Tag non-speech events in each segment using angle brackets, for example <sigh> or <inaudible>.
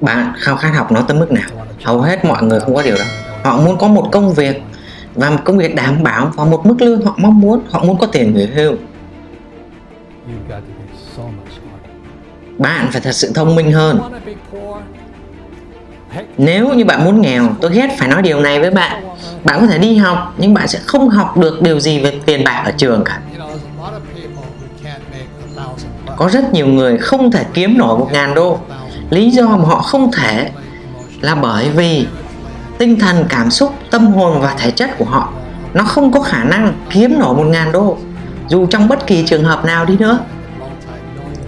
bạn, khao khát học nó tới mức nào? Hầu hết mọi người không có điều đó. Họ muốn có một công việc, và một công việc đảm bảo và một mức lương họ mong muốn. Họ muốn có tiền nghỉ hưu. Bạn phải thật sự thông minh hơn. Nếu như bạn muốn nghèo, tôi ghét phải nói điều này với bạn. Bạn có thể đi học, nhưng bạn sẽ không học được điều gì về tiền bạc ở trường cả có rất nhiều người không thể kiếm nổi một ngàn đô. Lý do mà họ không thể là bởi vì tinh thần, cảm xúc, tâm hồn và thể chất của họ, nó không có khả năng kiếm nổi một ngàn đô. Dù trong bất kỳ trường hợp nào đi nữa,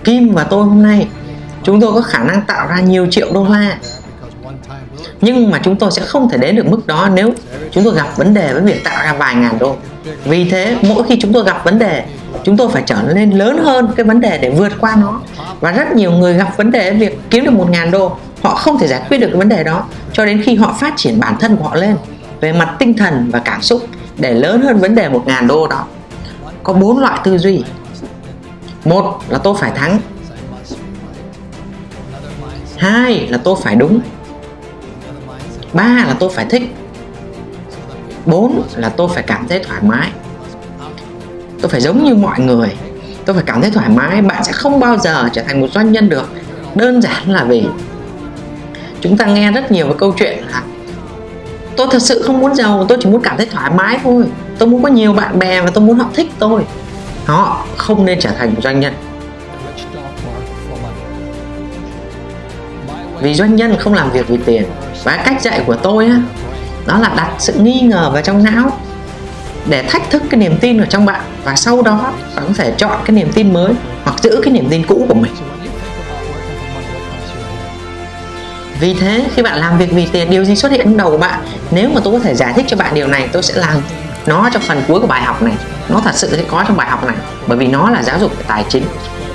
Kim và tôi hôm nay, chúng tôi có khả năng tạo ra nhiều triệu đô la. Nhưng mà chúng tôi sẽ không thể đến được mức đó nếu chúng tôi gặp vấn đề với việc tạo ra vài ngàn đô. Vì thế, mỗi khi chúng tôi gặp vấn đề chúng tôi phải trở nên lớn hơn cái vấn đề để vượt qua nó. Và rất nhiều người gặp vấn đề việc kiếm được một ngàn đô, họ không thể giải quyết được cái vấn đề đó, cho đến khi họ phát triển bản thân của họ lên về mặt tinh thần và cảm xúc để lớn hơn vấn đề một ngàn đô đó. Có bốn loại tư duy. Một là tôi phải thắng. Hai là tôi phải đúng. Ba là tôi phải thích. Bốn là tôi phải cảm thấy thoải mái tôi phải giống như mọi người. Tôi phải cảm thấy thoải mái. Bạn sẽ không bao giờ trở thành một doanh nhân được. Đơn giản là vì chúng ta nghe rất nhiều về câu chuyện là tôi thật sự không muốn giàu, tôi chỉ muốn cảm thấy thoải mái thôi. Tôi muốn có nhiều bạn bè và tôi muốn họ thích tôi. Họ không nên trở thành một doanh nhân. Vì doanh nhân không làm việc vì tiền. Và cách dạy của tôi á, đó là đặt sự nghi ngờ vào trong não để thách thức cái niềm tin ở trong bạn và sau đó bạn có thể chọn cái niềm tin mới hoặc giữ cái niềm tin cũ của mình. Vì thế, khi bạn làm việc vì tiền, điều gì xuất hiện trong đầu của bạn? Nếu mà tôi có thể giải thích cho bạn điều này, tôi sẽ làm nó trong phần cuối của bài học này. Nó thật sự sẽ có trong bài học này, bởi vì nó là giáo dục về tài chính.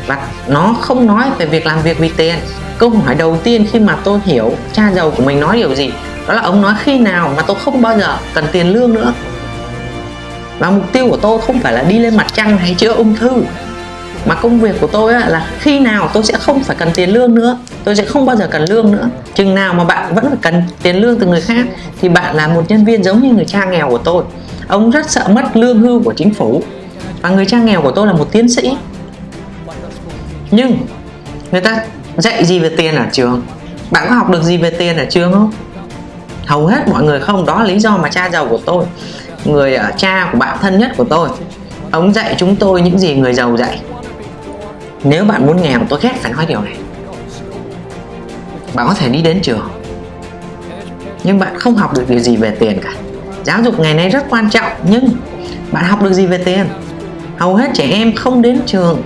Và nó không nói về việc làm việc vì tiền. Câu hỏi đầu tiên khi mà tôi hiểu cha giàu của mình nói điều gì, đó là ông nói khi nào mà tôi không bao giờ cần tiền lương nữa và mục tiêu của tôi không phải là đi lên mặt trăng hay chữa ung thư. Mà công việc của tôi là khi nào tôi sẽ không phải cần tiền lương nữa. Tôi sẽ không bao giờ cần lương nữa. Chừng nào mà bạn vẫn phải cần tiền lương từ người khác, thì bạn là một nhân viên giống như người cha nghèo của tôi. Ông rất sợ mất lương hưu của chính phủ. Và người cha nghèo của tôi là một tiến sĩ. Nhưng, người ta dạy gì về tiền ở trường? Bạn có học được gì về tiền ở trường không? Hầu hết mọi người không. Đó là lý do mà cha giàu của tôi người uh, cha của bạn thân nhất của tôi. Ông dạy chúng tôi những gì người giàu dạy. Nếu bạn muốn nghèo tôi ghét phải nói điều này. Bạn có thể đi đến trường nhưng bạn không học được điều gì về tiền cả. Giáo dục ngày nay rất quan trọng nhưng bạn học được gì về tiền? Hầu hết trẻ em không đến trường.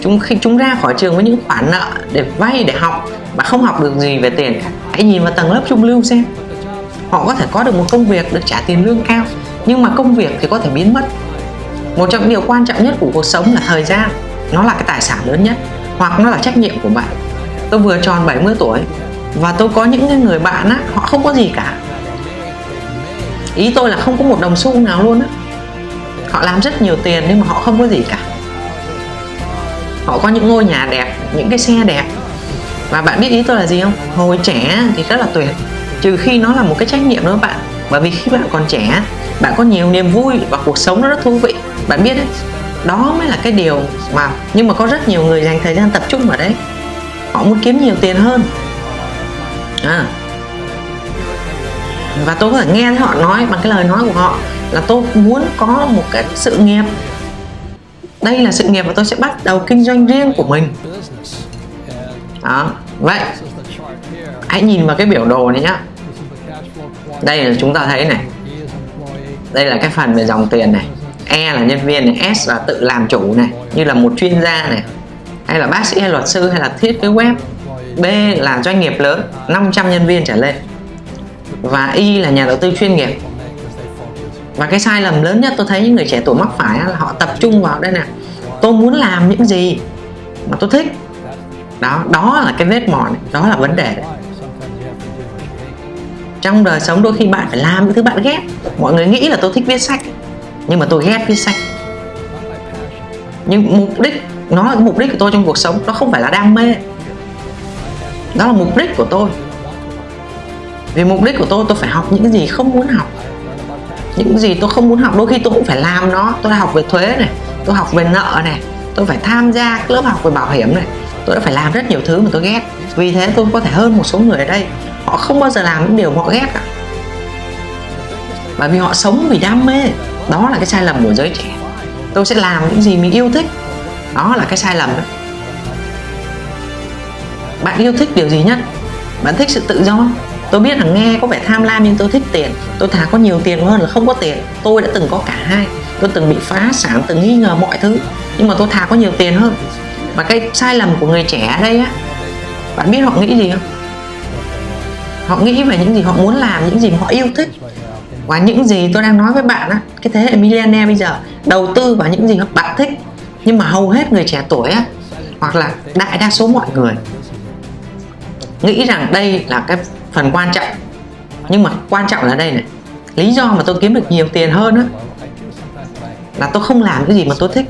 Chúng khi chúng ra khỏi trường với những khoản nợ để vay để học mà không học được gì về tiền cả. Hãy nhìn vào tầng lớp trung lưu xem. Họ có thể có được một công việc được trả tiền lương cao nhưng mà công việc thì có thể biến mất. Một trong những điều quan trọng nhất của cuộc sống là thời gian. Nó là cái tài sản lớn nhất, hoặc nó là trách nhiệm của bạn. Tôi vừa tròn 70 tuổi, và tôi có những người bạn á, họ không có gì cả. Ý tôi là không có một đồng xu nào luôn á. Họ làm rất nhiều tiền nhưng mà họ không có gì cả. Họ có những ngôi nhà đẹp, những cái xe đẹp. Và bạn biết ý tôi là gì không? Hồi trẻ thì rất là tuyệt, trừ khi nó là một cái trách nhiệm đó bạn bởi vì khi bạn còn trẻ, bạn có nhiều niềm vui và cuộc sống nó rất thú vị. Bạn biết đấy, đó mới là cái điều mà, nhưng mà có rất nhiều người dành thời gian tập trung vào đấy. Họ muốn kiếm nhiều tiền hơn. À. và tôi có thể nghe họ nói, bằng cái lời nói của họ, là tôi muốn có một cái sự nghiệp. Đây là sự nghiệp và tôi sẽ bắt đầu kinh doanh riêng của mình. Đó, vậy. Hãy nhìn vào cái biểu đồ này nhá đây là chúng ta thấy này. Đây là cái phần về dòng tiền này. E là nhân viên này, S là tự làm chủ này. Như là một chuyên gia này, hay là bác sĩ, hay luật sư, hay là thiết kế web. B là doanh nghiệp lớn 500 nhân viên trở lên. Và Y là nhà đầu tư chuyên nghiệp. Và cái sai lầm lớn nhất tôi thấy những người trẻ tuổi mắc phải là họ tập trung vào đây nè. Tôi muốn làm những gì mà tôi thích. Đó đó là cái vết mòn đó là vấn đề đấy trong đời sống đôi khi bạn phải làm những thứ bạn ghét. Mọi người nghĩ là tôi thích viết sách, nhưng mà tôi ghét viết sách. Nhưng mục đích nó là mục đích của tôi trong cuộc sống, nó không phải là đam mê. Đó là mục đích của tôi. Vì mục đích của tôi tôi phải học những gì không muốn học. Những gì tôi không muốn học, đôi khi tôi cũng phải làm nó. Tôi đã học về thuế này, tôi học về nợ này, tôi phải tham gia lớp học về bảo hiểm này. Tôi đã phải làm rất nhiều thứ mà tôi ghét. Vì thế tôi có thể hơn một số người ở đây họ không bao giờ làm những điều họ ghét cả bởi vì họ sống vì đam mê. Đó là cái sai lầm của giới trẻ. Tôi sẽ làm những gì mình yêu thích. Đó là cái sai lầm đó bạn yêu thích điều gì nhất? Bạn thích sự tự do? Tôi biết là nghe có vẻ tham lam nhưng tôi thích tiền. Tôi thà có nhiều tiền hơn là không có tiền. Tôi đã từng có cả hai. Tôi từng bị phá sản, từng nghi ngờ mọi thứ. Nhưng mà tôi thà có nhiều tiền hơn. Và cái sai lầm của người trẻ ở đây á, bạn biết họ nghĩ gì không? Họ nghĩ về những gì họ muốn làm, những gì họ yêu thích. Và những gì tôi đang nói với bạn á, cái thế hệ millionaire bây giờ, đầu tư vào những gì bạn thích. Nhưng mà hầu hết người trẻ tuổi á, hoặc là đại đa số mọi người, nghĩ rằng đây là cái phần quan trọng. Nhưng mà quan trọng là đây này, lý do mà tôi kiếm được nhiều tiền hơn á, là tôi không làm cái gì mà tôi thích.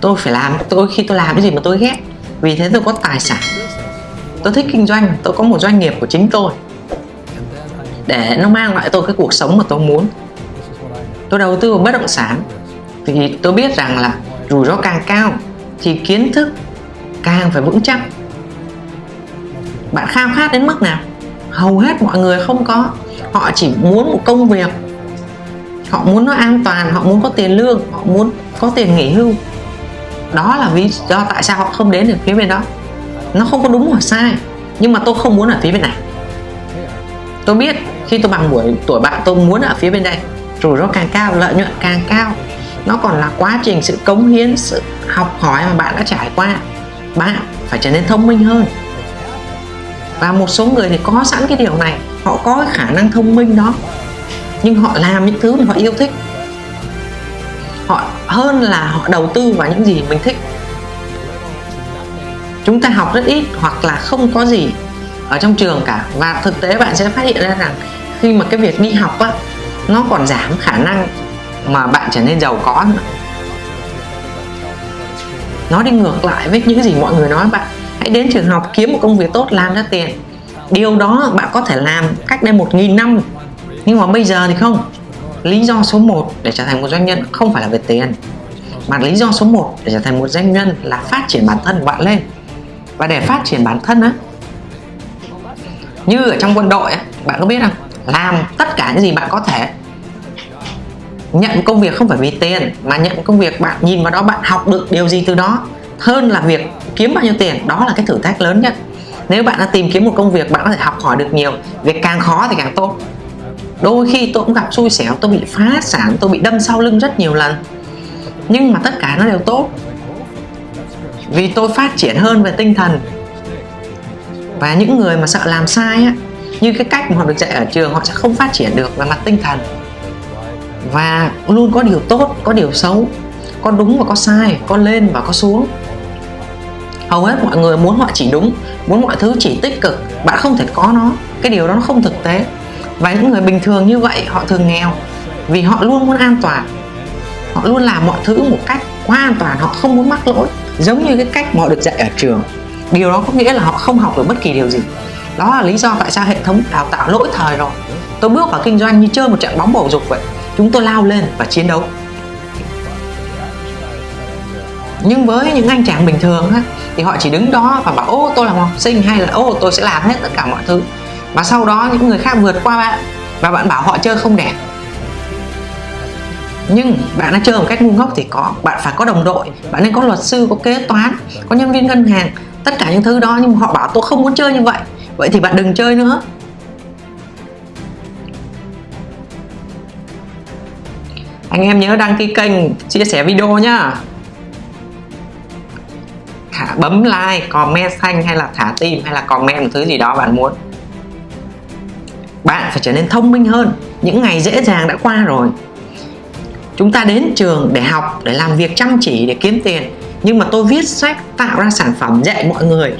Tôi phải làm, tôi khi tôi làm cái gì mà tôi ghét. Vì thế tôi có tài sản, tôi thích kinh doanh, tôi có một doanh nghiệp của chính tôi để nó mang lại tôi cái cuộc sống mà tôi muốn. Tôi đầu tư vào bất động sản. Thì tôi biết rằng là rủi ro càng cao thì kiến thức càng phải vững chắc. Bạn khao khát đến mức nào? Hầu hết mọi người không có. Họ chỉ muốn một công việc. Họ muốn nó an toàn, họ muốn có tiền lương, họ muốn có tiền nghỉ hưu. Đó là lý do tại sao họ không đến được phía bên đó. Nó không có đúng hoặc sai, nhưng mà tôi không muốn ở phía bên này tôi biết, khi tôi bằng buổi tuổi bạn tôi muốn ở phía bên đây. Rủi ro càng cao, lợi nhuận càng cao. Nó còn là quá trình sự cống hiến, sự học hỏi mà bạn đã trải qua. Bạn phải trở nên thông minh hơn. Và một số người thì có sẵn cái điều này. Họ có cái khả năng thông minh đó. Nhưng họ làm những thứ mà họ yêu thích. Họ, hơn là họ đầu tư vào những gì mình thích. Chúng ta học rất ít hoặc là không có gì ở trong trường cả. Và thực tế bạn sẽ phát hiện ra rằng khi mà cái việc đi học á, nó còn giảm khả năng mà bạn trở nên giàu có nữa. Nó đi ngược lại với những gì mọi người nói, bạn hãy đến trường học kiếm một công việc tốt, làm ra tiền. Điều đó bạn có thể làm cách đây một nghìn năm. Nhưng mà bây giờ thì không. Lý do số 1 để trở thành một doanh nhân không phải là về tiền, mà lý do số 1 để trở thành một doanh nhân là phát triển bản thân của bạn lên. Và để phát triển bản thân á như ở trong quân đội ấy, bạn có biết không? Làm tất cả những gì bạn có thể. Nhận công việc không phải vì tiền mà nhận công việc bạn nhìn vào đó bạn học được điều gì từ đó. Hơn là việc kiếm bao nhiêu tiền đó là cái thử thách lớn nhất. Nếu bạn đã tìm kiếm một công việc bạn có thể học hỏi được nhiều. Việc càng khó thì càng tốt. Đôi khi tôi cũng gặp xui xẻo tôi bị phá sản tôi bị đâm sau lưng rất nhiều lần. Nhưng mà tất cả nó đều tốt. Vì tôi phát triển hơn về tinh thần và những người mà sợ làm sai á, như cái cách mà họ được dạy ở trường, họ sẽ không phát triển được về mặt tinh thần. Và luôn có điều tốt, có điều xấu, có đúng và có sai, có lên và có xuống. Hầu hết mọi người muốn họ chỉ đúng, muốn mọi thứ chỉ tích cực, bạn không thể có nó. Cái điều đó nó không thực tế. Và những người bình thường như vậy, họ thường nghèo, vì họ luôn muốn an toàn. Họ luôn làm mọi thứ một cách quá an toàn, họ không muốn mắc lỗi. Giống như cái cách mà họ được dạy ở trường điều đó có nghĩa là họ không học được bất kỳ điều gì. Đó là lý do tại sao hệ thống đào tạo lỗi thời rồi. Tôi bước vào kinh doanh như chơi một trận bóng bầu dục vậy. Chúng tôi lao lên và chiến đấu. Nhưng với những anh chàng bình thường á, thì họ chỉ đứng đó và bảo ô tôi là học sinh hay là ô tôi sẽ làm hết tất cả mọi thứ. Và sau đó những người khác vượt qua bạn và bạn bảo họ chơi không đẹp nhưng bạn đã chơi một cách ngu ngốc thì có bạn phải có đồng đội bạn nên có luật sư có kế toán có nhân viên ngân hàng tất cả những thứ đó, nhưng họ bảo tôi không muốn chơi như vậy. Vậy thì bạn đừng chơi nữa. Anh em nhớ đăng ký kênh, chia sẻ video nhá. Thả bấm like, comment xanh hay là thả tim hay là comment một thứ gì đó bạn muốn. Bạn phải trở nên thông minh hơn. Những ngày dễ dàng đã qua rồi. Chúng ta đến trường để học, để làm việc chăm chỉ, để kiếm tiền nhưng mà tôi viết sách tạo ra sản phẩm dạy mọi người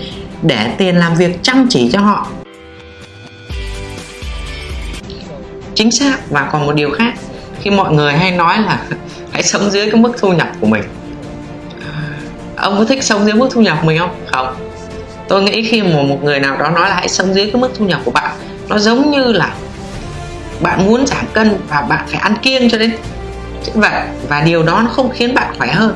để tiền làm việc chăm chỉ cho họ. Chính xác, và còn một điều khác, khi mọi người hay nói là <laughs> hãy sống dưới cái mức thu nhập của mình. Ông có thích sống dưới mức thu nhập của mình không? Không. Tôi nghĩ khi mà một người nào đó nói là hãy sống dưới cái mức thu nhập của bạn, nó giống như là bạn muốn giảm cân và bạn phải ăn kiêng cho đến. Vậy, và điều đó nó không khiến bạn khỏe hơn.